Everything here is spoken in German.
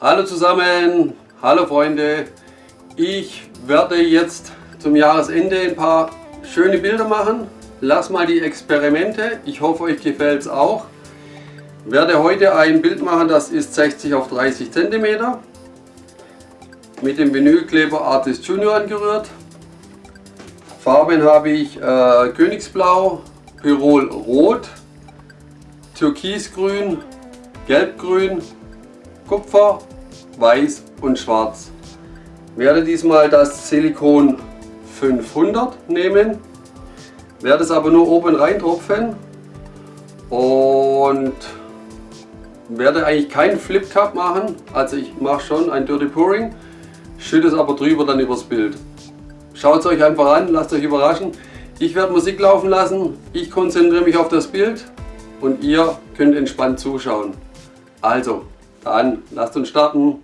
Hallo zusammen, hallo Freunde. Ich werde jetzt zum Jahresende ein paar schöne Bilder machen. Lass mal die Experimente. Ich hoffe euch gefällt es auch. Werde heute ein Bild machen, das ist 60 auf 30 cm. Mit dem Vinylkleber Artist Junior angerührt. Farben habe ich äh, Königsblau, Pirol Rot, Türkisgrün, Gelbgrün, Kupfer, Weiß und Schwarz. Ich werde diesmal das Silikon 500 nehmen, werde es aber nur oben reintropfen und werde eigentlich keinen Flip Cup machen, also ich mache schon ein Dirty Pouring, schütte es aber drüber dann übers Bild. Schaut es euch einfach an, lasst euch überraschen. Ich werde Musik laufen lassen, ich konzentriere mich auf das Bild und ihr könnt entspannt zuschauen. Also, dann lasst uns starten.